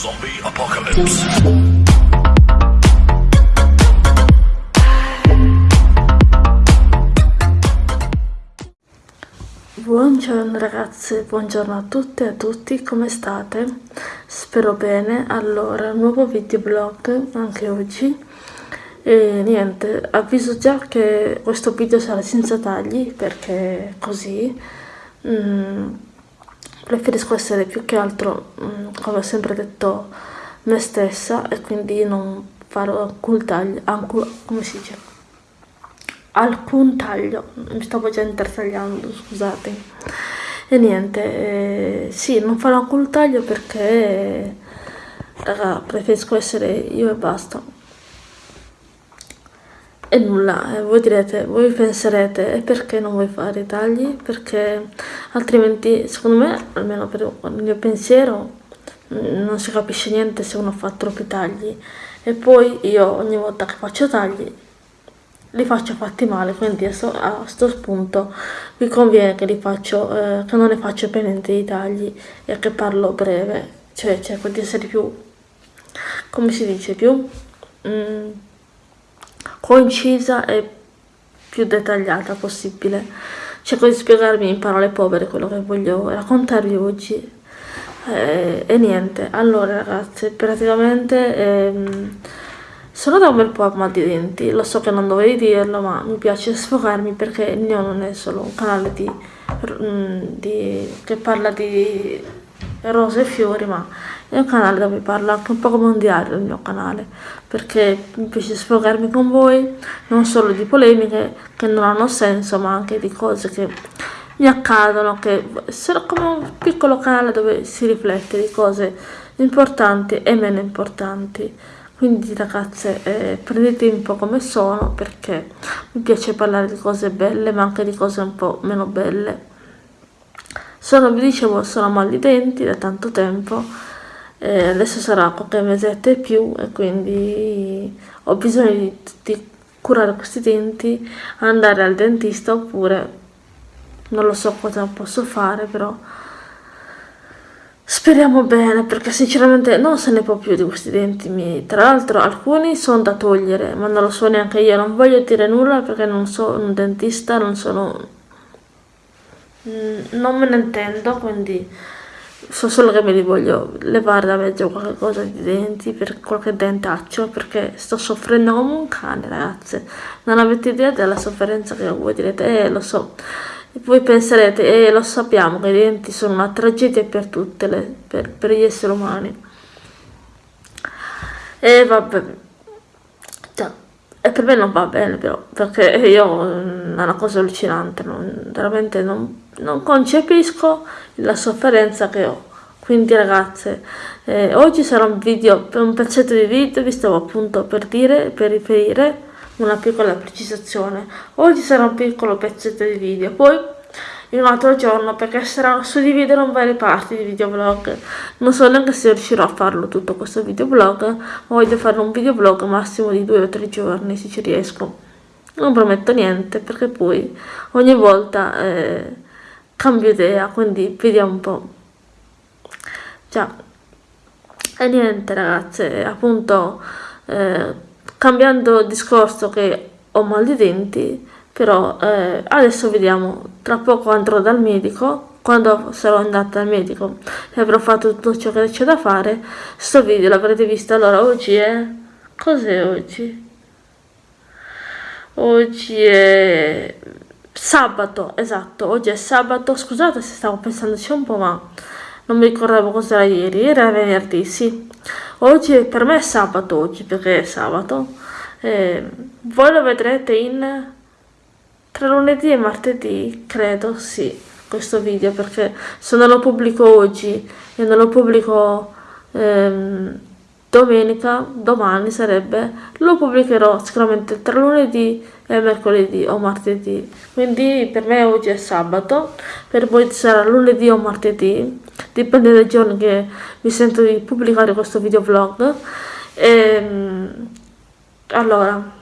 Zombie Apocalypse. Buongiorno ragazze, buongiorno a tutte e a tutti, come state? Spero bene. Allora, nuovo videoblog anche oggi. E niente, avviso già che questo video sarà senza tagli perché così mm, preferisco essere più che altro, mm, come ho sempre detto, me stessa e quindi non farò alcun taglio, alcun, come si dice? alcun taglio, mi stavo già intertagliando, scusate. E niente, eh, sì, non farò alcun taglio perché, raga, preferisco essere io e basta. E nulla, eh, voi direte, voi penserete, perché non vuoi fare i tagli? Perché altrimenti, secondo me, almeno per il mio pensiero, mm, non si capisce niente se uno fa troppi tagli. E poi io ogni volta che faccio tagli li faccio fatti male, quindi a questo spunto vi conviene che, faccio, eh, che non ne faccio per niente i tagli e che parlo breve, cioè cerco di essere più, come si dice, più mm, concisa e più dettagliata possibile. Cerco di spiegarmi in parole povere quello che voglio raccontarvi oggi. Eh, e niente, allora ragazze, praticamente... Ehm, sono da un bel po' a mal di denti, lo so che non dovevi dirlo, ma mi piace sfogarmi perché il mio non è solo un canale di, mm, di, che parla di rose e fiori, ma è un canale dove parlo anche un po' come un diario il mio canale, perché mi piace sfogarmi con voi, non solo di polemiche che non hanno senso, ma anche di cose che mi accadono, che sono come un piccolo canale dove si riflette di cose importanti e meno importanti. Quindi ragazze eh, prendete un po' come sono perché mi piace parlare di cose belle ma anche di cose un po' meno belle. Sono, vi dicevo, sono mal di denti da tanto tempo eh, adesso sarà qualche mesetto e più e quindi ho bisogno di, di curare questi denti andare al dentista oppure non lo so cosa posso fare però Speriamo bene, perché sinceramente non se ne può più di questi denti miei. Tra l'altro alcuni sono da togliere, ma non lo so neanche io. Non voglio dire nulla perché non sono un dentista, non sono... Mm, non me ne intendo, quindi so solo che me li voglio levare da mezzo qualche cosa di denti, per qualche dentaccio, perché sto soffrendo come un cane, ragazze. Non avete idea della sofferenza che voi direte, eh, lo so e voi penserete, eh, lo sappiamo che i denti sono una tragedia per tutte le, per, per gli esseri umani. E vabbè, cioè, e per me non va bene però, perché io è una cosa allucinante, non, veramente non, non, concepisco la sofferenza che ho. Quindi ragazze, eh, oggi sarà un video, un pezzetto di video, vi stavo appunto per dire, per riferire, una piccola precisazione. Oggi sarà un piccolo pezzetto di video, poi in un altro giorno perché saranno suddividere in varie parti di videoblog. Non so neanche se riuscirò a farlo tutto questo videoblog, voglio fare un videoblog massimo di due o tre giorni se ci riesco. Non prometto niente perché poi ogni volta eh, cambio idea, quindi vediamo un po'. Già. E niente ragazze, appunto... Eh, cambiando discorso che ho mal di denti però eh, adesso vediamo tra poco andrò dal medico quando sarò andata dal medico e avrò fatto tutto ciò che c'è da fare sto video l'avrete visto allora oggi è cos'è oggi oggi è sabato esatto oggi è sabato. Scusate se stavo pensandoci un po' ma non mi ricordavo cos'era ieri. Era venerdì sì. Oggi per me è sabato oggi perché è sabato. Eh, voi lo vedrete in tra lunedì e martedì credo sì questo video perché se non lo pubblico oggi e non lo pubblico ehm, domenica domani sarebbe lo pubblicherò sicuramente tra lunedì e mercoledì o martedì. Quindi per me oggi è sabato per voi sarà lunedì o martedì dipende dai giorni che mi sento di pubblicare questo video vlog e, ehm, allora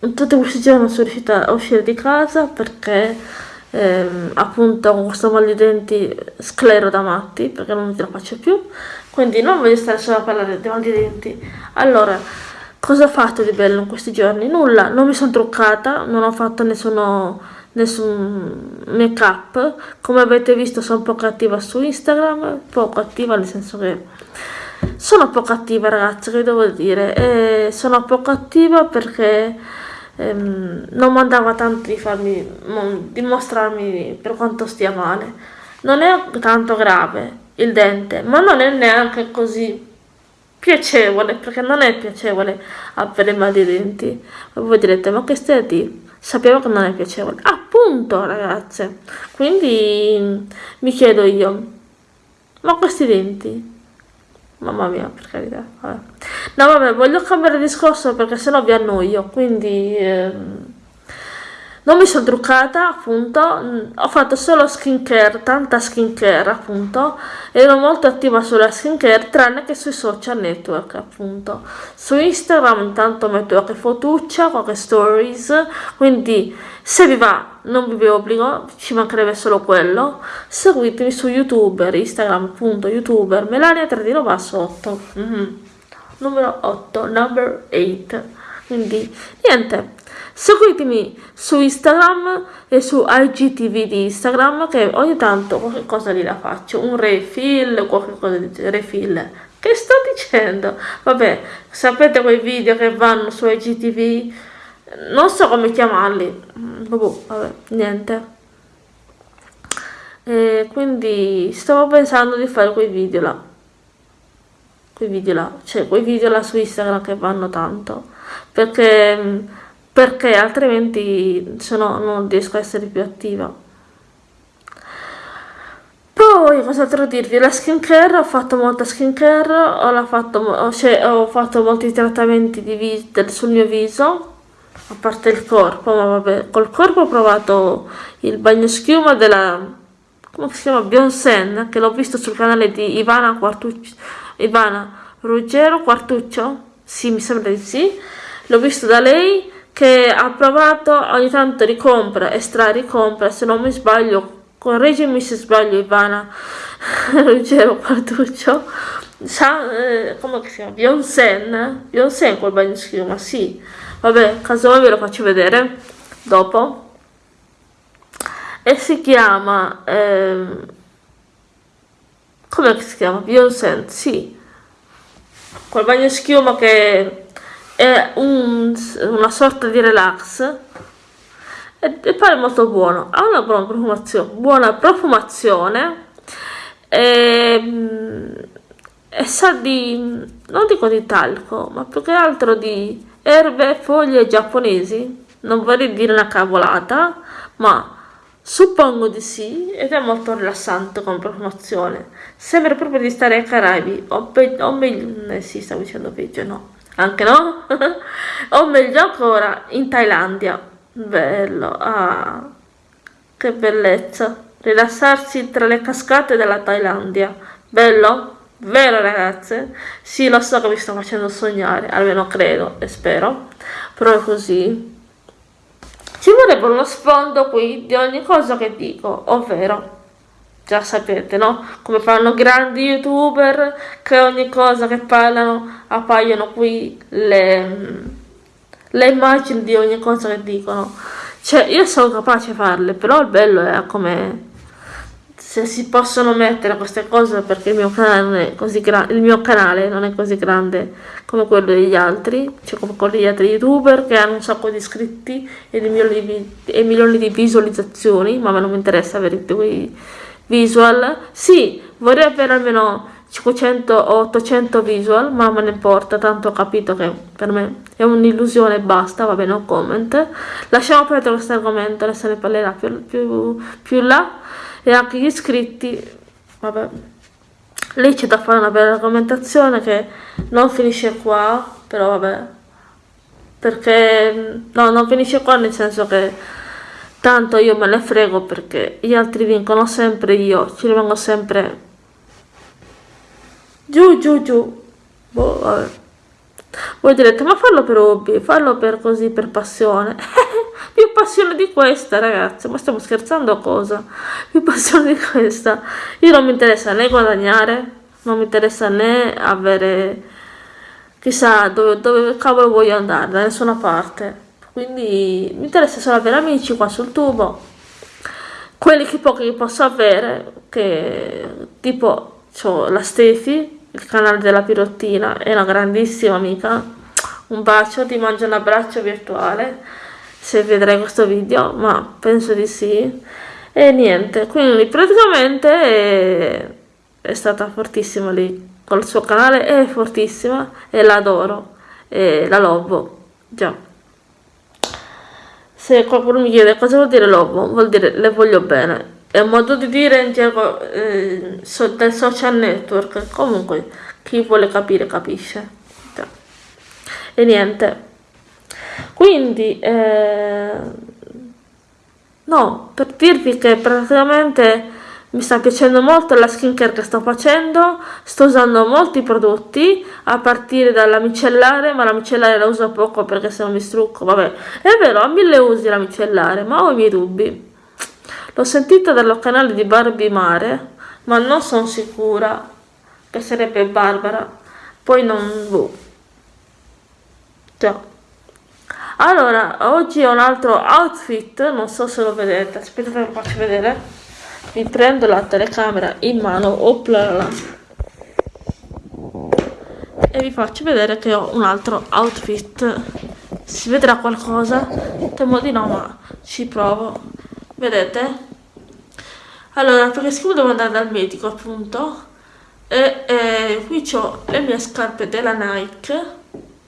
in tutti questi giorni sono riuscita a uscire di casa perché ehm, appunto con questo mal di denti sclero da matti perché non ce la faccio più. Quindi non voglio stare solo a parlare di mal di denti. Allora cosa ho fatto di bello in questi giorni? nulla, non mi sono truccata non ho fatto nessuno nessun make up come avete visto sono poco attiva su Instagram poco attiva nel senso che sono poco attiva ragazzi che devo dire. E sono poco attiva perché ehm, non mandava tanto di farmi di mostrarmi per quanto stia male. Non è tanto grave il dente ma non è neanche così piacevole perché non è piacevole avere mal di denti. Voi direte ma che stai a dire? Sapevo che non è piacevole. Appunto ragazze. Quindi mi chiedo io ma questi denti? Mamma mia per carità vabbè. no vabbè voglio cambiare discorso perché sennò vi annoio. Quindi ehm, non mi sono truccata appunto. Ho fatto solo skincare tanta skincare appunto. Ero molto attiva sulla skincare tranne che sui social network appunto. Su instagram intanto metto qualche fotuccia qualche stories. Quindi se vi va non vi obbligo ci mancherebbe solo quello. Seguitemi su youtuber instagram appunto youtuber melania 3 basso 8 mm -hmm. numero 8 number 8 quindi niente seguitemi su Instagram e su IGTV di Instagram che ogni tanto qualche cosa lì la faccio. Un refill qualche cosa di refill. Che sto dicendo? Vabbè sapete quei video che vanno su IGTV non so come chiamarli. Boh, vabbè niente. E quindi stavo pensando di fare quei video là. Quei video là. Cioè quei video là su Instagram che vanno tanto. Perché perché altrimenti se no non riesco a essere più attiva. Poi cos'altro dirvi? La skincare ho fatto molta skincare ho fatto, ho, ho fatto molti trattamenti di sul mio viso a parte il corpo ma vabbè col corpo ho provato il bagno schiuma della come si chiama? Bionsen che l'ho visto sul canale di Ivana Quartuccio Ivana Ruggero Quartuccio? Sì mi sembra di sì. L'ho visto da lei che ha provato ogni tanto ricompra e stra-ricompra, se non mi sbaglio, correggimi se sbaglio Ivana, Ruggero Quartuccio, sa, eh, come si chiama? Beyoncé, Beyoncé quel bagno schiuma, sì, vabbè, casomai ve lo faccio vedere dopo, e si chiama, eh, come si chiama? Beyoncé, sì, quel bagno schiuma che è un, una sorta di relax e, e pare molto buono. Ha una buona profumazione, buona profumazione e, e sa di non dico di talco ma più che altro di erbe e foglie giapponesi. Non vorrei dire una cavolata ma Suppongo di sì, ed è molto rilassante come profumazione. Sembra proprio di stare ai Caraibi, o, o meglio, eh sì, stavo dicendo peggio, no anche no? o meglio ancora in Thailandia bello ah che bellezza rilassarsi tra le cascate della Thailandia bello? vero ragazze? sì lo so che vi sto facendo sognare almeno credo e spero però è così ci vorrebbe uno sfondo qui di ogni cosa che dico ovvero già sapete, no? Come fanno grandi youtuber che ogni cosa che parlano appaiono qui le, le immagini di ogni cosa che dicono. Cioè, io sono capace di farle, però il bello è come se si possono mettere queste cose perché il mio canale non è così grande, il mio canale non è così grande come quello degli altri, cioè come quello degli altri youtuber che hanno un sacco di iscritti e, di milioni, e milioni di visualizzazioni, ma a me non mi interessa avere quei visual? Sì vorrei avere almeno 500 o 800 visual ma me ne importa tanto ho capito che per me è un'illusione basta va bene un comment. Lasciamo perdere questo argomento se ne parlerà più, più, più là. E anche gli iscritti vabbè. Lì c'è da fare una bella argomentazione che non finisce qua però vabbè. Perché no non finisce qua nel senso che tanto io me ne frego perché gli altri vincono sempre io ci rimango sempre. Giù giù giù. Boh, vabbè. voi direte ma fallo per hobby fallo per così per passione. Più passione di questa ragazzi. Ma stiamo scherzando o cosa? Più passione di questa. Io non mi interessa né guadagnare non mi interessa né avere chissà dove, dove cavolo voglio andare da nessuna parte quindi mi interessa solo avere amici qua sul tubo. Quelli che pochi posso avere che tipo ho la Stefi il canale della pirottina è una grandissima amica. Un bacio ti mangio un abbraccio virtuale se vedrai questo video ma penso di sì. E niente quindi praticamente è, è stata fortissima lì col suo canale è fortissima e l'adoro e la lobo già se qualcuno mi chiede cosa vuol dire lobo vuol dire le voglio bene. È un modo di dire in gergo eh, so, del social network. Comunque chi vuole capire capisce. Già. e niente. Quindi eh, no per dirvi che praticamente mi sta piacendo molto la skincare che sto facendo sto usando molti prodotti a partire dalla micellare ma la micellare la uso poco perché se non mi strucco. Vabbè è vero ha mille usi la micellare ma ho i miei dubbi. L'ho sentita dal canale di Barbie Mare ma non sono sicura che sarebbe Barbara. Poi non boh. Già allora oggi ho un altro outfit non so se lo vedete. Aspettate che lo faccio vedere mi prendo la telecamera in mano oplala e vi faccio vedere che ho un altro outfit. Si vedrà qualcosa? Temo di no ma ci provo. Vedete? Allora perché siccome devo andare dal medico appunto e, e qui ho le mie scarpe della Nike.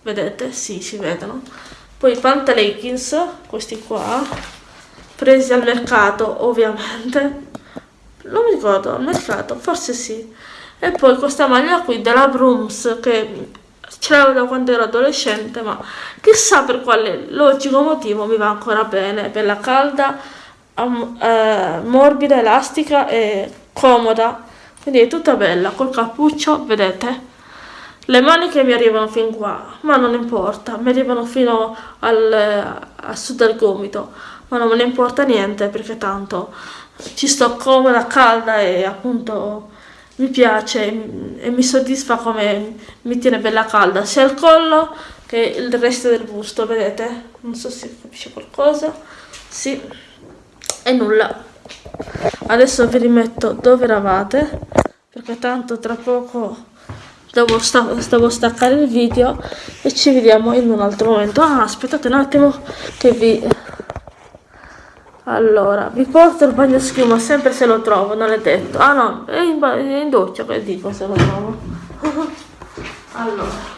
Vedete? Sì si vedono. Poi i pantaleggings questi qua presi al mercato ovviamente non mi ricordo al mercato forse sì. E poi questa maglia qui della Brooms che ce l'avevo da quando ero adolescente ma chissà per quale logico motivo mi va ancora bene. Bella calda eh, morbida elastica e comoda. Quindi è tutta bella col cappuccio vedete? Le maniche mi arrivano fin qua, ma non importa, mi arrivano fino al, a sud del gomito, ma non me ne importa niente perché tanto ci sto comoda, calda e appunto mi piace e mi soddisfa come mi tiene bella calda, sia il collo che il resto del busto, vedete? Non so se capisce qualcosa, sì, e nulla. Adesso vi rimetto dove eravate, perché tanto tra poco devo, sta devo staccare il video e ci vediamo in un altro momento ah aspettate un attimo che vi allora vi porto il bagno schiuma sempre se lo trovo non è detto ah no è in, è in doccia che dico se lo trovo. Allora.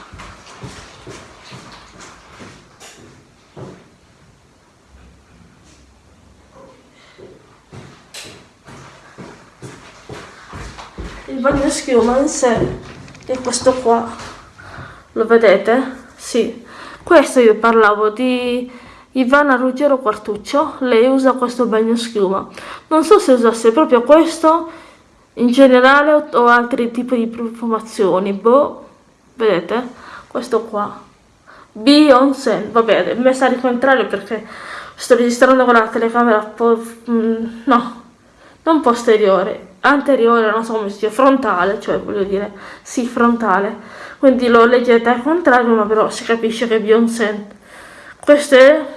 Il bagno schiuma in sé e questo qua. Lo vedete? sì. Questo io parlavo di Ivana Ruggero Quartuccio lei usa questo bagno schiuma non so se usasse proprio questo in generale o altri tipi di profumazioni boh vedete questo qua Beyoncé vabbè messa al contrario perché sto registrando con la telecamera mm, no non posteriore anteriore, non so come si dice, frontale, cioè voglio dire, sì, frontale. Quindi lo leggete al contrario, ma però si capisce che è Beyoncé. Queste,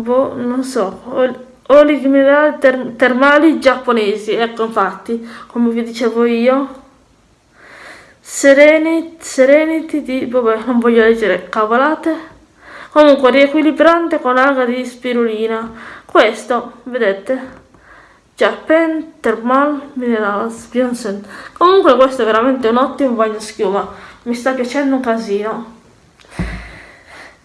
boh, non so, oli minerali ter termali giapponesi, ecco infatti, come vi dicevo io. Serenity, Serenity di, vabbè, non voglio leggere cavolate. Comunque, riequilibrante con alga di spirulina. Questo, vedete? Japan Thermal Minerals Beyoncé. Comunque questo è veramente un ottimo bagno schiuma, mi sta piacendo un casino.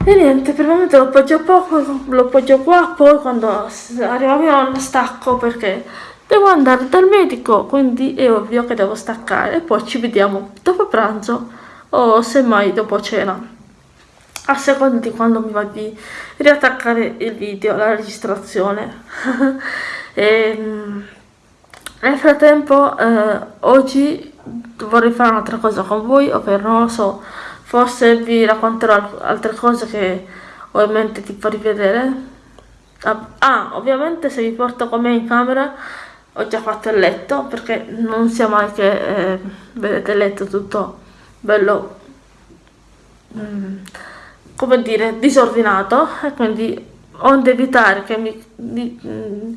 E niente, per il momento lo appoggio poco, lo appoggio qua, poi quando arriva nonna stacco perché devo andare dal medico, quindi è ovvio che devo staccare e poi ci vediamo dopo pranzo o semmai dopo cena. A seconda di quando mi va di riattaccare il video, la registrazione. E, ehm, nel frattempo eh, oggi vorrei fare un'altra cosa con voi, ovvero non lo so, forse vi racconterò altre cose che ovviamente ti fa rivedere. Ah, ah ovviamente se vi porto con me in camera ho già fatto il letto perché non sia mai che eh, vedete il letto tutto bello mm, come dire disordinato e quindi onde evitare che mi, di, mm,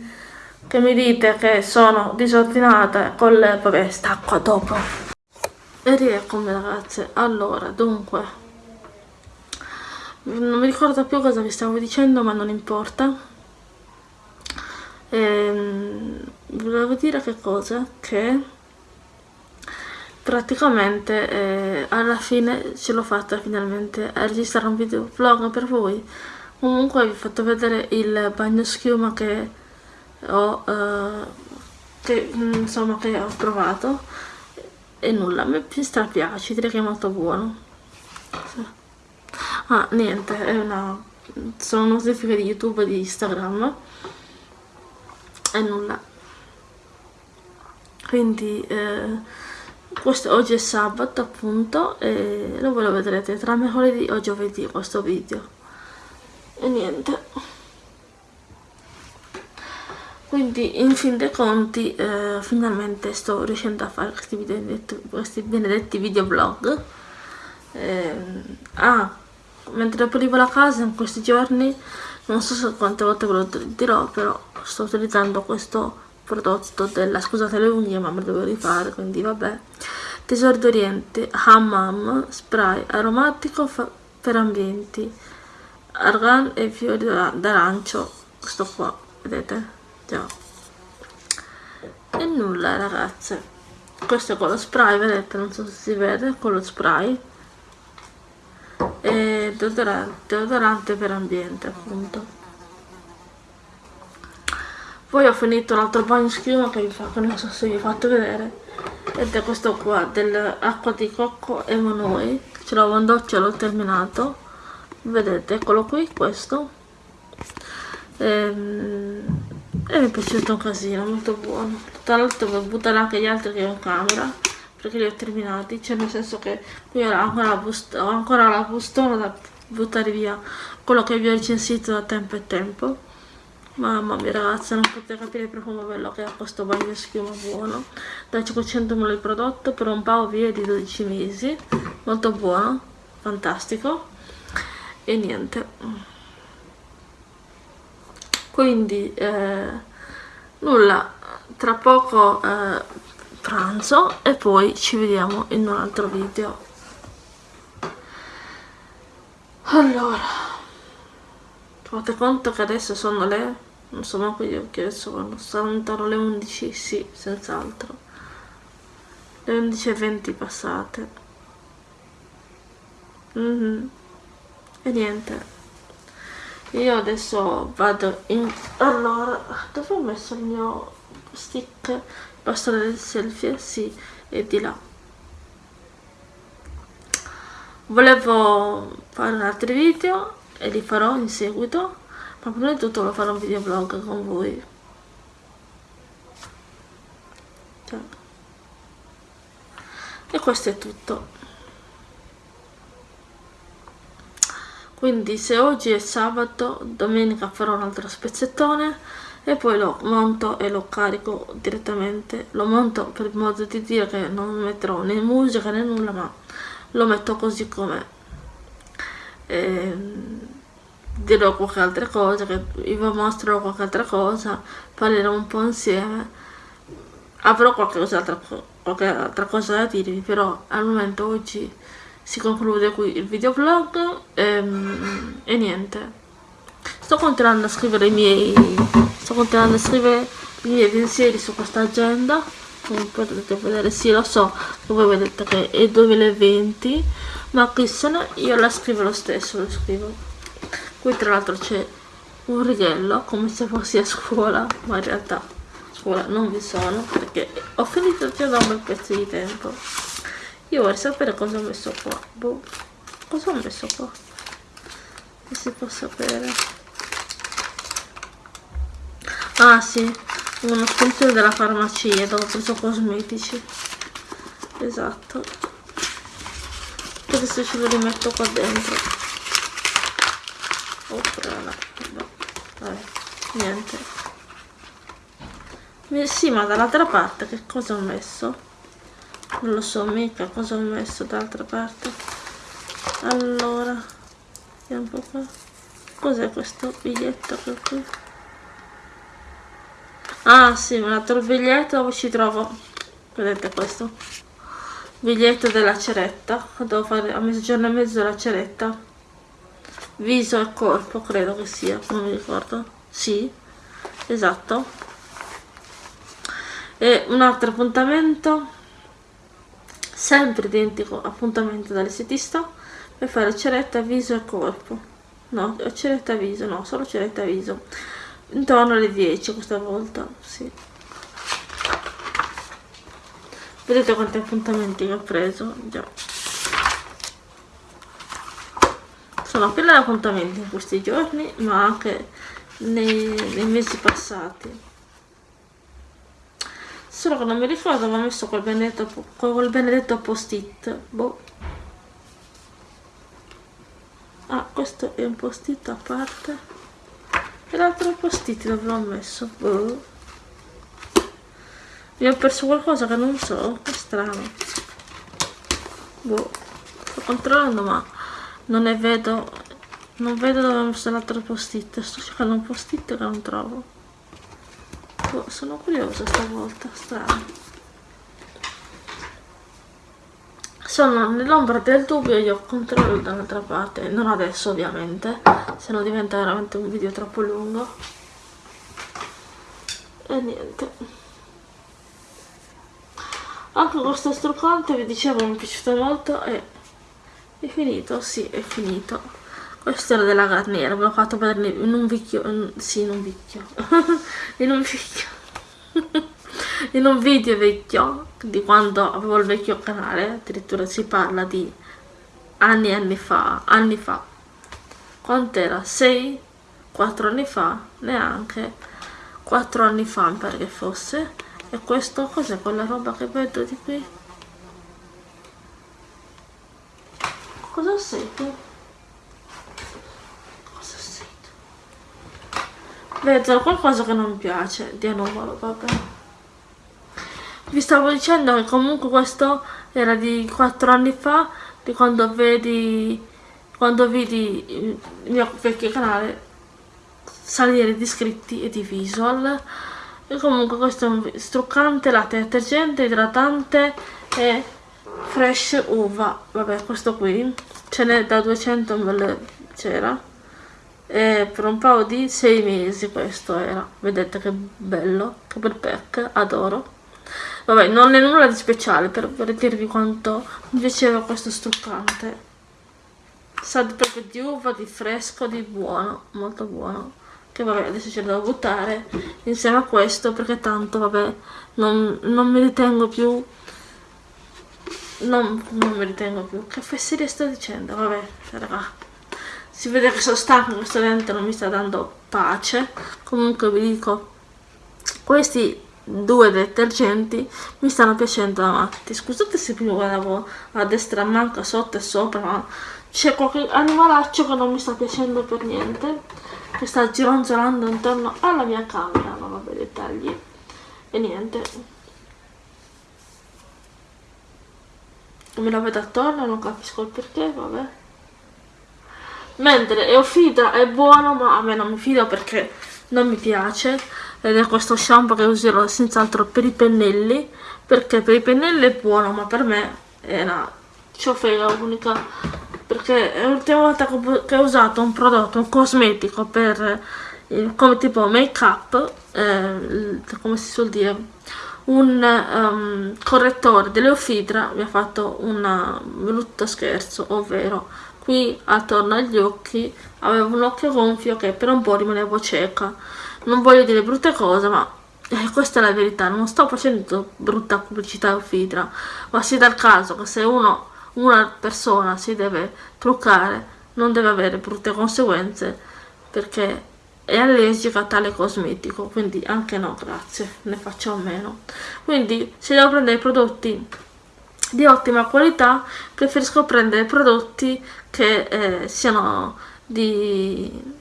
che mi dite che sono disordinata con le vabbè stacco dopo e rieccomi ragazze allora dunque non mi ricordo più cosa vi stavo dicendo ma non importa. Ehm, volevo dire che cosa? Che praticamente eh, alla fine ce l'ho fatta finalmente a registrare un video vlog per voi. Comunque vi ho fatto vedere il bagno schiuma che ho eh, che insomma che ho provato e nulla mi strapiace direi che è molto buono. Ah niente è una sono notifiche di youtube e di instagram. E nulla. Quindi eh, questo oggi è sabato appunto e lo lo vedrete tra mercoledì o giovedì questo video. E niente quindi in fin dei conti eh, finalmente sto riuscendo a fare questi, benedetti, questi benedetti videoblog. Eh, ah mentre pulivo la casa in questi giorni non so quante volte ve lo dirò però sto utilizzando questo prodotto della scusate le unghie ma me lo devo rifare quindi vabbè. Tesoro d'oriente hammam spray aromatico per ambienti argan e fiori d'arancio questo qua vedete già e nulla ragazze. Questo è con lo spray vedete non so se si vede con lo spray. E deodorante, deodorante per ambiente appunto. Poi ho finito un altro bagno schiuma che vi fa, che non so se vi ho fatto vedere. Ed è questo qua dell'acqua di cocco e monoi ce l'avevo in doccia l'ho terminato. Vedete eccolo qui questo. Ehm, e mi è piaciuto un casino molto buono. Tra l'altro per buttare anche gli altri che ho in camera perché li ho terminati. Cioè nel senso che qui ho ancora ho ancora la bustona da buttare via quello che vi ho recensito da tempo e tempo. Mamma mia ragazzi non potete capire il profumo bello che ha questo bagno schiuma buono. Da 500 ml il prodotto per un paio via di 12 mesi. Molto buono fantastico. E niente quindi eh, nulla. Tra poco eh, pranzo e poi ci vediamo in un altro video. Allora fate conto che adesso sono le non so manco io che adesso quando saranno alle 11 sì senz'altro. Le 11.20 passate. Mm -hmm e niente io adesso vado in allora dove ho messo il mio stick? Bastone del selfie sì è di là. Volevo fare altri video e li farò in seguito ma prima di tutto volevo fare un videoblog con voi. Cioè. e questo è tutto quindi se oggi è sabato domenica farò un altro spezzettone e poi lo monto e lo carico direttamente. Lo monto per modo di dire che non metterò né musica né nulla ma lo metto così com'è dirò qualche altra cosa che vi mostrerò qualche altra cosa parlerò un po' insieme. Avrò qualche, altra, qualche altra cosa da dirvi però al momento oggi si conclude qui il videoblog e, ehm, e niente. Sto continuando a scrivere i miei sto continuando a scrivere i miei pensieri su questa agenda. Come potete vedere sì lo so voi vedete che è 2020 ma qui sono io la scrivo lo stesso lo scrivo. Qui tra l'altro c'è un righello come se fossi a scuola ma in realtà a scuola non vi sono perché ho finito già da un bel pezzo di tempo io vorrei sapere cosa ho messo qua. Boh. Cosa ho messo qua? Che si può sapere. Ah sì, una spunzione della farmacia dove ho preso cosmetici. Esatto. Adesso ce lo rimetto qua dentro. oppure no, vabbè, niente sì ma dall'altra parte che cosa ho messo non lo so mica cosa ho messo dall'altra parte? Allora vediamo un po' qua. Cos'è questo biglietto che qui? Ah sì dato il biglietto dove ci trovo? Vedete questo? Biglietto della ceretta. Devo fare a mezzogiorno e mezzo la ceretta. Viso e corpo credo che sia non mi ricordo. Sì esatto. E un altro appuntamento sempre identico appuntamento dall'estetista per fare ceretta viso e corpo. No ceretta viso no solo ceretta viso. Intorno alle 10 questa volta sì. Vedete quanti appuntamenti che ho preso già. Sono di appuntamenti in questi giorni ma anche nei, nei mesi passati solo che non mi ricordo avevo messo quel benedetto quel benedetto post-it boh. Ah questo è un post-it a parte. E l'altro post-it dove l'ho messo? Boh. Mi ho perso qualcosa che non so è strano. Boh sto controllando ma non ne vedo non vedo dove ho messo l'altro post-it. Sto cercando un post-it che non trovo boh, sono curiosa stavolta strano. Sono nell'ombra del dubbio io controllo dall'altra parte non adesso ovviamente se no diventa veramente un video troppo lungo. E niente. Anche questo struccante vi dicevo mi è piaciuto molto e è finito sì è finito questo era della Garnier ve l'ho fatto vedere in un video in, sì in un video in un video in un video vecchio di quando avevo il vecchio canale addirittura si parla di anni e anni fa anni fa. Quant'era? 6 4 anni fa? Neanche. 4 anni fa mi pare che fosse. E questo cos'è? Quella roba che vedo di qui? cosa sento? cosa sento? Vedo qualcosa che non piace di anomalo vabbè. Vi stavo dicendo che comunque questo era di 4 anni fa di quando vedi quando vedi il mio vecchio canale salire di iscritti e di visual. E comunque questo è un struccante latte detergente idratante e fresh uva. Vabbè questo qui ce n'è da 200 ml c'era e per un paio di 6 mesi questo era. Vedete che bello che bel pack adoro. Vabbè non è nulla di speciale per, per dirvi quanto mi piaceva questo struccante sa proprio di uva, di fresco, di buono molto buono. Che vabbè adesso ce lo devo buttare insieme a questo perché tanto vabbè non, non mi ritengo più non, non mi ritengo più. Che fesseria sto dicendo? Vabbè raga si vede che sono stanco questo dente non mi sta dando pace. Comunque vi dico questi due detergenti mi stanno piacendo da matti. Scusate se prima guardavo a destra manca sotto e sopra ma c'è qualche animalaccio che non mi sta piacendo per niente che sta gironzolando intorno alla mia camera. Non vabbè dettagli. E niente. Me la vedo attorno non capisco il perché vabbè mentre Eufida è buono ma a me non mi fido perché non mi piace. Ed è questo shampoo che userò senz'altro per i pennelli perché per i pennelli è buono ma per me è una ciofega unica. Perché è l'ultima volta che ho usato un prodotto, un cosmetico per come tipo make up eh, come si suol dire un um, correttore dell'Eufidra mi ha fatto un brutto scherzo ovvero qui attorno agli occhi avevo un occhio gonfio che per un po' rimanevo cieca. Non voglio dire brutte cose ma eh, questa è la verità non sto facendo brutta pubblicità a Fidra ma si dà il caso che se uno una persona si deve truccare non deve avere brutte conseguenze perché è allergica a tale cosmetico quindi anche no grazie ne faccio a meno. Quindi se devo prendere prodotti di ottima qualità preferisco prendere prodotti che eh, siano di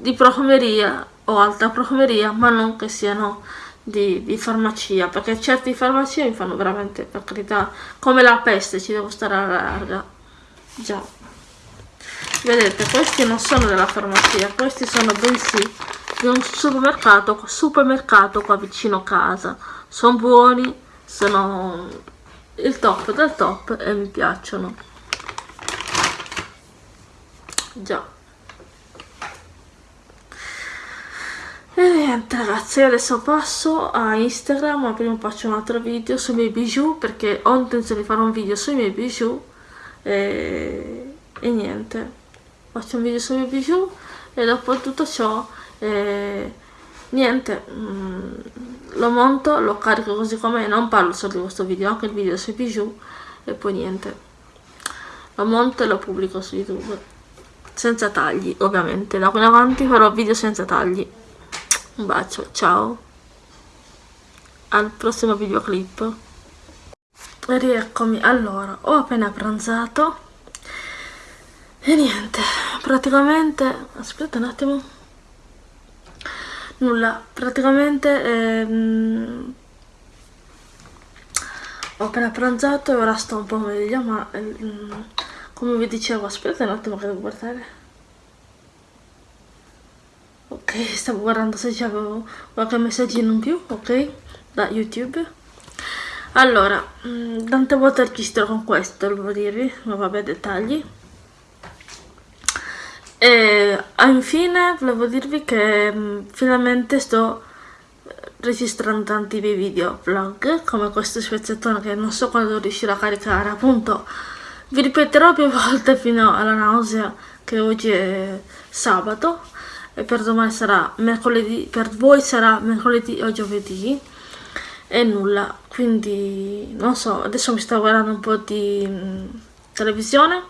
di profumeria o alta profumeria ma non che siano di, di, farmacia perché certi farmacie mi fanno veramente per carità come la peste ci devo stare alla larga. Già vedete questi non sono della farmacia questi sono bensì di un supermercato supermercato qua vicino casa. Sono buoni sono il top del top e mi piacciono. Già. E niente ragazzi adesso passo a Instagram ma prima faccio un altro video sui miei bijou perché ho intenzione di fare un video sui miei bijou e, e niente faccio un video sui bijou e dopo tutto ciò eh, niente mm, lo monto lo carico così come non parlo solo di questo video anche il video sui bijou e poi niente lo monto e lo pubblico su youtube senza tagli ovviamente da qui in avanti farò video senza tagli un bacio, ciao. Al prossimo videoclip. Rieccomi. Allora, ho appena pranzato. E niente, praticamente... Aspetta un attimo. Nulla, praticamente... Ehm, ho appena pranzato e ora sto un po' meglio, ma... Ehm, come vi dicevo, aspetta un attimo che devo guardare. Ok stavo guardando se c'avevo qualche messaggino in più ok da youtube. Allora mm, tante volte registro con questo devo dirvi ma vabbè dettagli e infine volevo dirvi che mm, finalmente sto registrando tanti video vlog come questo spezzettone che non so quando riuscirò a caricare appunto. Vi ripeterò più volte fino alla nausea che oggi è sabato e per domani sarà mercoledì, per voi sarà mercoledì o giovedì e nulla, quindi non so, adesso mi sto guardando un po' di mh, mm, televisione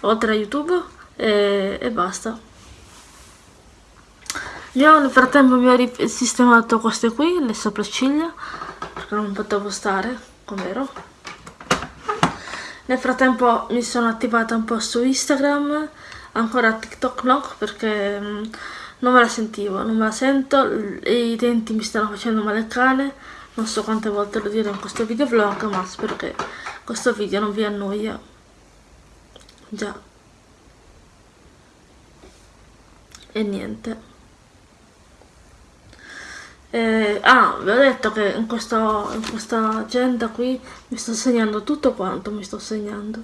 oltre a YouTube e, e basta. Io nel frattempo mi ho risistemato queste qui, le sopracciglia, perché non potevo stare, com'ero. Nel frattempo mi sono attivata un po' su Instagram, ancora TikTok no, perché mm, non me la sentivo, non me la sento i denti mi stanno facendo male il cane, non so quante volte lo dirò in questo video vlog, ma spero che questo video non vi annoia. Già. E niente. Eh, ah, vi ho detto che in, questo, in questa agenda qui mi sto segnando tutto quanto mi sto segnando.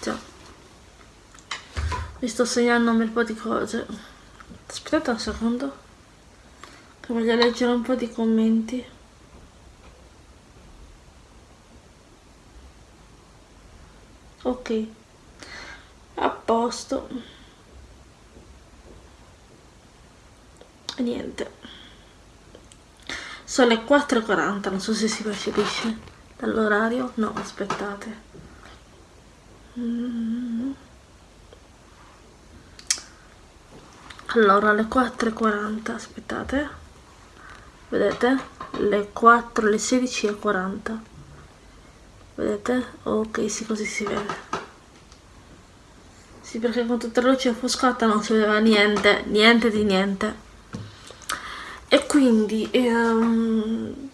Già. Mi sto segnando un bel po' di cose. Aspetta un secondo. Che voglio leggere un po' di commenti. Ok. A posto. Niente. Sono le 4.40, non so se si percepisce dall'orario. No, aspettate. Allora le 4.40 aspettate vedete le 4 le 16 e 40 vedete ok sì così si vede sì perché con tutta la luce offuscata non si vedeva niente niente di niente quindi ehm,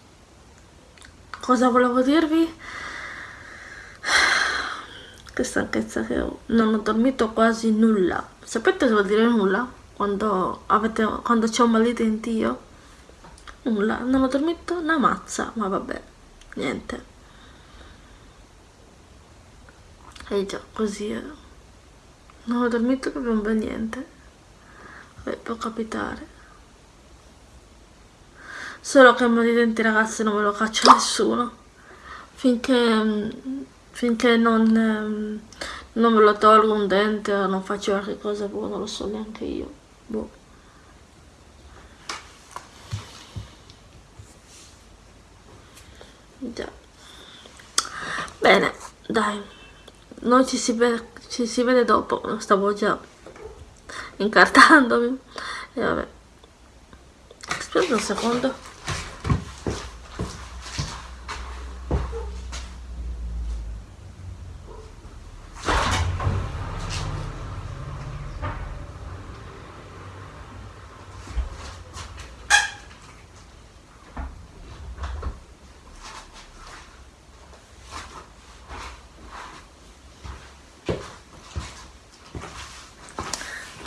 cosa volevo dirvi? Che stanchezza che ho non ho dormito quasi nulla. Sapete cosa vuol dire nulla? quando, quando c'ho un mal di denti io nulla, non ho dormito una mazza ma vabbè, niente. E già, così è. Non ho dormito proprio un bel niente. Vabbè, può capitare solo che il mal di denti ragazzi non me lo caccia nessuno. Finché finché non, non me lo tolgo un dente o non faccio qualche cosa boh, non lo so neanche io boh. già. Bene dai. Noi ci si ci si vede dopo. Stavo già incartandomi. E vabbè. Aspetta un secondo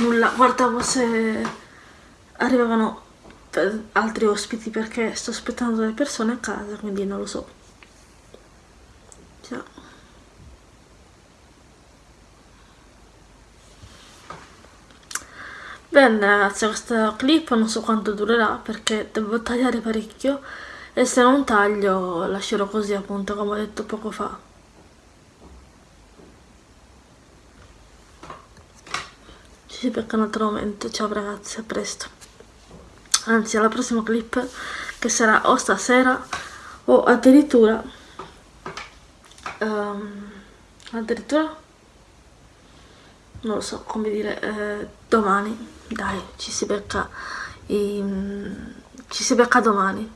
nulla guardavo se arrivavano altri ospiti perché sto aspettando delle persone a casa quindi non lo so Ciao. Bene ragazzi questa clip non so quanto durerà perché devo tagliare parecchio e se non taglio lascerò così appunto come ho detto poco fa. Ci becca un altro momento, ciao ragazzi, a presto. Anzi alla prossima clip che sarà o stasera o addirittura um, addirittura? Non lo so come dire eh, domani. Dai ci si becca i, ci si becca domani.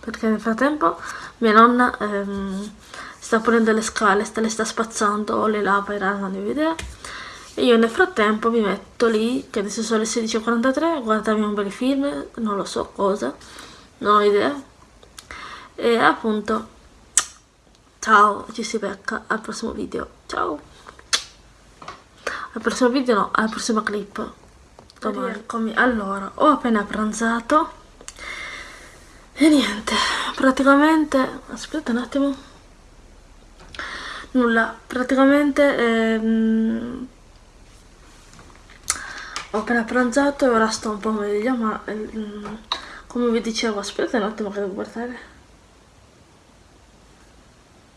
Perché nel frattempo mia nonna ehm, sta pulendo le scale sta, le sta spazzando o le lava non ho idea e io nel frattempo mi metto lì che adesso sono le 16.43 guardarmi un bel film non lo so cosa non ho idea. E appunto ciao ci si becca al prossimo video ciao. Al prossimo video no alla prossima clip. Domani eccomi. Allora ho appena pranzato e niente praticamente aspetta un attimo. Nulla praticamente ehm, ho appena pranzato e ora sto un po' meglio ma ehm, come vi dicevo aspetta un attimo che devo guardare.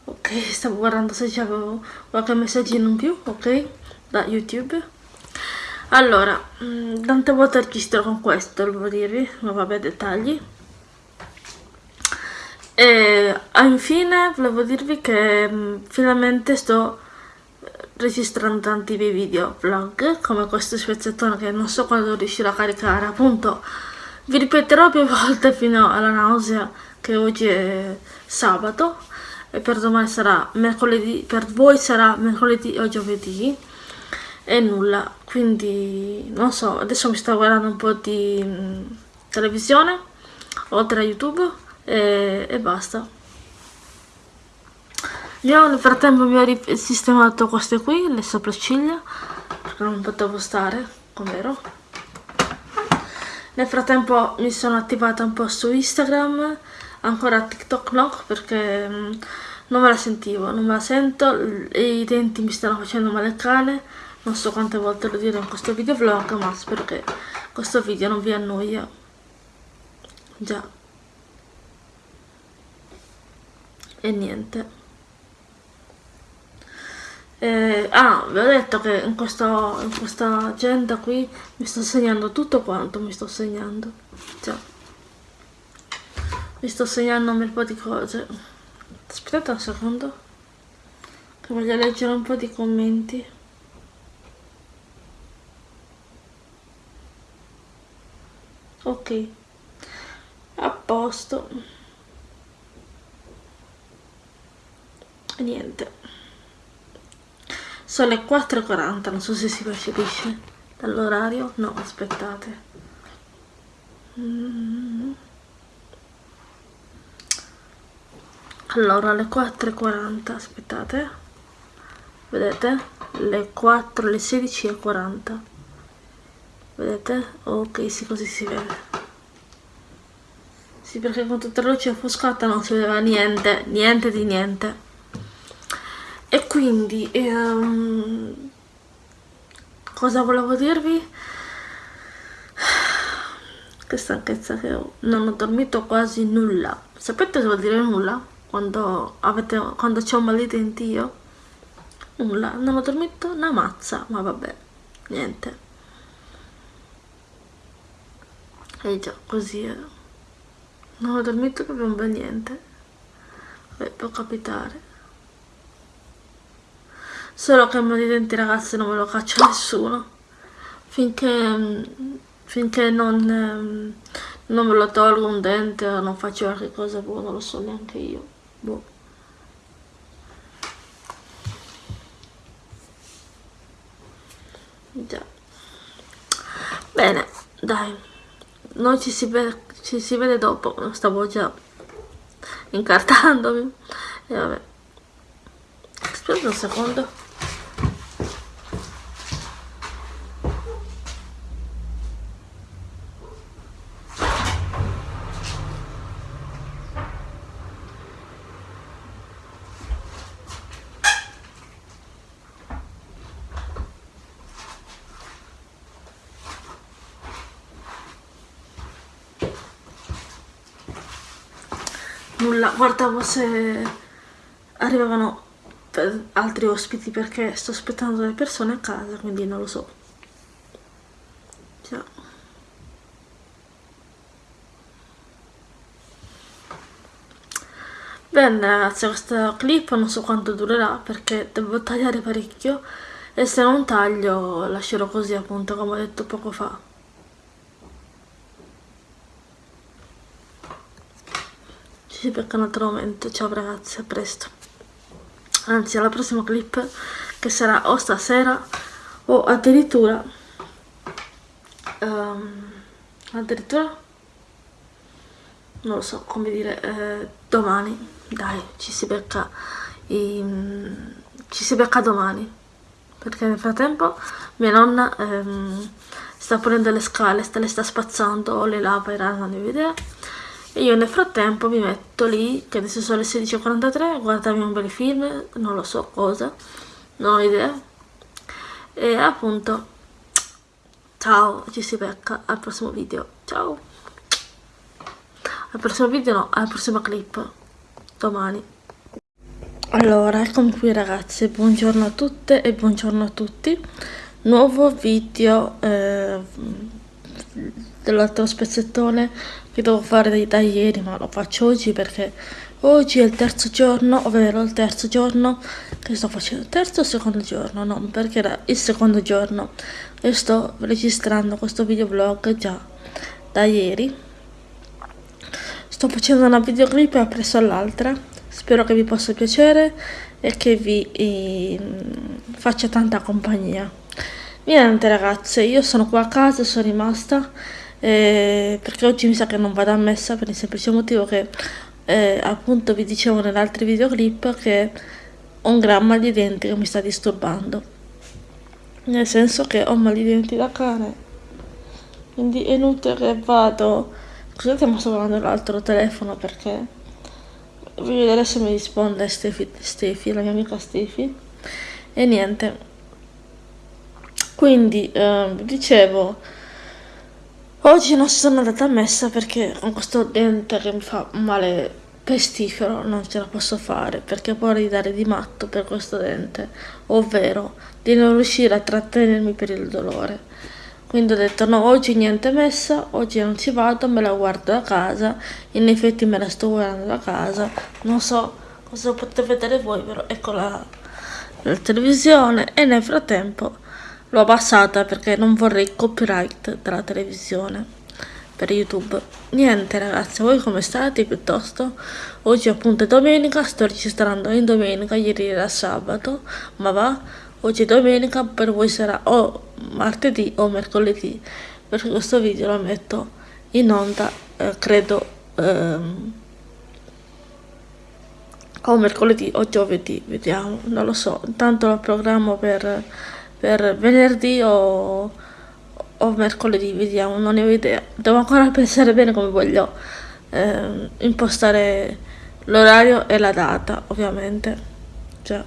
Ok stavo guardando se c'avevo qualche messaggino in più ok da youtube. Allora mm, tante volte registro con questo devo dirvi ma vabbè dettagli. E infine volevo dirvi che mh, mm, finalmente sto registrando tanti miei video vlog come questo spezzettone che non so quando riuscirò a caricare appunto vi ripeterò più volte fino alla nausea che oggi è sabato e per domani sarà mercoledì, per voi sarà mercoledì o giovedì e nulla, quindi non so, adesso mi sto guardando un po' di mm, televisione oltre a YouTube e, e basta. Io nel frattempo mi ho sistemato queste qui, le sopracciglia, perché non potevo stare, com'ero. Nel frattempo mi sono attivata un po' su Instagram, ancora TikTok no perché mm, non me la sentivo, non me la sento i denti mi stanno facendo male al cane non so quante volte lo dirò in questo video vlog ma spero che questo video non vi annoia. Già. E niente eh, ah, vi ho detto che in, questo, in questa agenda qui mi sto segnando tutto quanto mi sto segnando. Già mi sto segnando un bel po' di cose. Aspettate un secondo che voglio leggere un po' di commenti. Ok a posto. Niente sono le 4.40 non so se si percepisce dall'orario. No aspettate. Mm. Allora alle 4.40 aspettate. Vedete? Le 4 le 16 e 40 vedete? Ok sì così si vede. Sì perché con tutta la luce offuscata non si vedeva niente niente di niente quindi ehm, cosa volevo dirvi? Che stanchezza che ho. Non ho dormito quasi nulla. Sapete cosa vuol dire nulla? quando, quando c'ho mal di denti io? Nulla, non ho dormito una mazza ma vabbè, niente. E già, così è. Non ho dormito proprio un bel niente. Beh, può capitare solo che il di denti ragazzi non me lo caccia nessuno. Finché finché non, non me lo tolgo un dente o non faccio qualche cosa boh, non lo so neanche io. Boh. già. Bene dai. Noi ci si vede, ci si vede dopo. Stavo già incartandomi. E vabbè. Aspetta un secondo nulla guardavo se arrivavano altri ospiti perché sto aspettando delle persone a casa quindi non lo so Ciao. Bene ragazzi questa clip non so quanto durerà perché devo tagliare parecchio e se non taglio lascerò così appunto come ho detto poco fa. Ci becca un altro momento, ciao ragazzi, a presto. Anzi alla prossima clip che sarà o stasera o addirittura um, addirittura? Non lo so come dire eh, domani. Dai ci si becca in... ci si becca domani. Perché nel frattempo mia nonna ehm, sta pulendo le scale, le sta spazzando o le lava, era non ho idea e io nel frattempo mi metto lì che adesso sono le 16.43 guardarmi un bel film, non lo so cosa non ho idea. E appunto ciao, ci si becca al prossimo video. Ciao. Al prossimo video no, alla prossima clip. Domani. Allora, eccomi qui ragazzi, buongiorno a tutte e buongiorno a tutti. Nuovo video eh, dell'altro spezzettone che devo fare da ieri, ma lo faccio oggi perché oggi è il terzo giorno, ovvero il terzo giorno che sto facendo. Terzo o secondo giorno? No, perché era il secondo giorno e sto registrando questo videoblog già da ieri Sto facendo una videoclip appresso all'altra, spero che vi possa piacere e che vi eh, faccia tanta compagnia. Niente ragazze, io sono qua a casa, sono rimasta eh, perché oggi mi sa che non vado a messa per il semplice motivo che eh, appunto vi dicevo nell'altro videoclip che ho un gran mal di denti che mi sta disturbando. Nel senso che ho mal di denti da cane. Quindi è inutile che vado Scusate ma sto guardando l'altro telefono perché voglio vedere se mi risponde Stefi, Stefi la mia amica Stefi. E niente. Quindi, eh, dicevo, oggi non sono andata a messa perché con questo dente che mi fa male pestifero non ce la posso fare perché può ridare di matto per questo dente, ovvero di non riuscire a trattenermi per il dolore. Quindi ho detto no oggi niente messa oggi non ci vado me la guardo da casa. In effetti me la sto guardando da casa. Non so cosa potete vedere voi però ecco la, la televisione. E nel frattempo l'ho abbassata perché non vorrei copyright della televisione per youtube. Niente ragazzi voi come state? Piuttosto oggi appunto è domenica sto registrando in domenica ieri era sabato ma va. Oggi è domenica per voi sarà o martedì o mercoledì. Perché questo video lo metto in onda eh, credo ehm, o mercoledì o giovedì vediamo non lo so. Intanto lo programmo per, per venerdì o, o mercoledì vediamo non ne ho idea devo ancora pensare bene come voglio eh, impostare l'orario e la data ovviamente cioè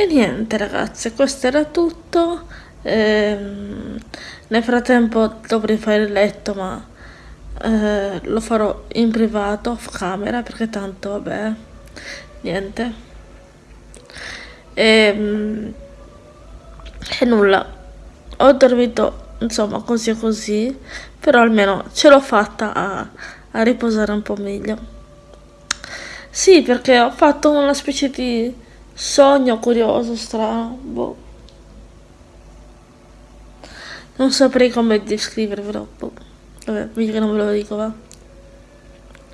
e niente ragazze, questo era tutto. Ehm, nel frattempo dovrei fare il letto, ma eh, lo farò in privato, off camera, perché tanto vabbè, niente. Ehm, e nulla, ho dormito insomma così così, però almeno ce l'ho fatta a, a riposare un po' meglio. Sì, perché ho fatto una specie di Sogno curioso, strano, boh. Non saprei come descrivervelo, boh. Vabbè, meglio che non ve lo dico, va.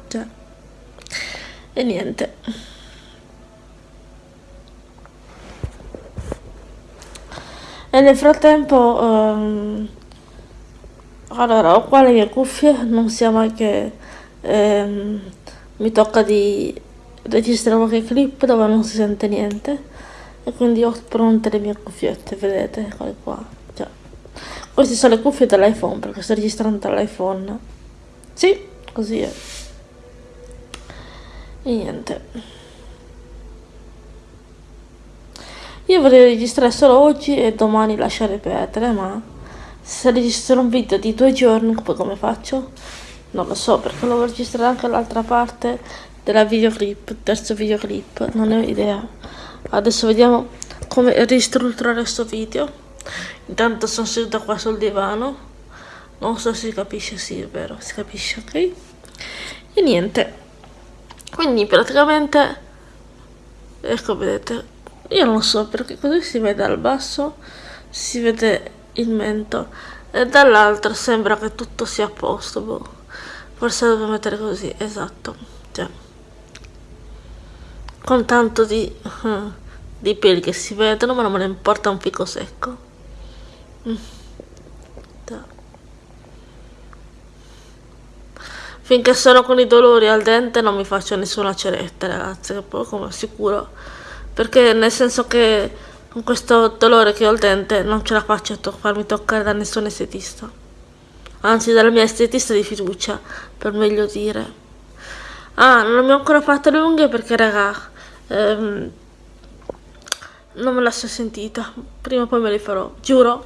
Cioè. E niente. E nel frattempo... Um, allora, ho qua le mie cuffie, non sia mai che um, mi tocca di registro qualche clip dove non si sente niente. E quindi ho pronte le mie cuffiette vedete eccole qua. Già queste sono le cuffie dell'iPhone perché sto registrando dall'iPhone. Sì così è. E niente io vorrei registrare solo oggi e domani lasciare perdere ma se registro un video di due giorni come faccio non lo so perché devo registrare anche l'altra parte della videoclip, terzo videoclip, non ne ho idea. Adesso vediamo come ristrutturare questo video. Intanto sono seduta qua sul divano, non so se si capisce, sì è vero, si capisce, ok? E niente, quindi praticamente, ecco vedete, io non so perché così si vede dal basso, si vede il mento e dall'altro sembra che tutto sia a posto, boh. Forse devo mettere così, esatto, già. Con tanto di, uh, di peli che si vedono, ma non me ne importa un fico secco. Mm. Finché sono con i dolori al dente non mi faccio nessuna ceretta, ragazzi, che poi come sicuro. Perché nel senso che con questo dolore che ho al dente non ce la faccio a to farmi toccare da nessun estetista. Anzi, dalla mia estetista di fiducia, per meglio dire. Ah, non mi ho ancora fatto le unghie perché, raga, ehm, non me la so sentita. Prima o poi me le farò, giuro.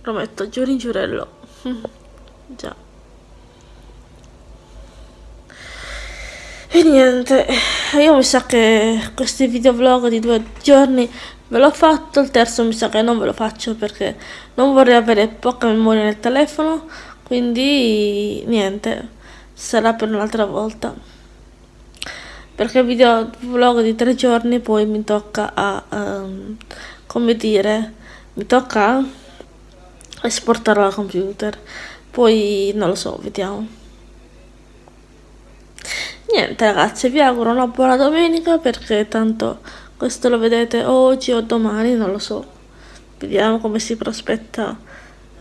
Prometto, giuro in giurello. Già. E niente, io mi sa che questi videovlog di due giorni ve l'ho fatto, il terzo mi sa che non ve lo faccio perché non vorrei avere poca memoria nel telefono, quindi niente, sarà per un'altra volta. Perché il videovlog di tre giorni poi mi tocca a, um, come dire, mi tocca esportarlo al computer, poi non lo so, vediamo. Niente ragazzi, vi auguro una buona domenica perché tanto questo lo vedete oggi o domani, non lo so. Vediamo come si prospetta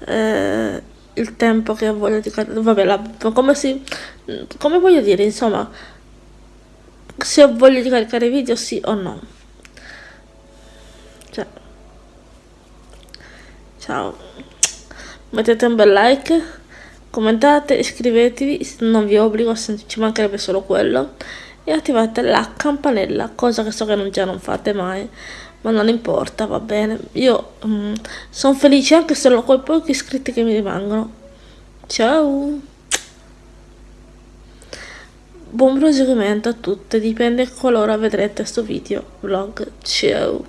eh, il tempo che voglio di vabbè, la, come si come voglio dire, insomma, se ho voglia di caricare video sì o no. Cioè. Ciao. Mettete un bel like commentate, iscrivetevi, non vi obbligo, ci mancherebbe solo quello, e attivate la campanella, cosa che so che non, già non fate mai, ma non importa, va bene. Io mm, sono felice anche solo con i pochi iscritti che mi rimangono. Ciao! Buon proseguimento a tutte, dipende qualora vedrete questo video vlog. Ciao!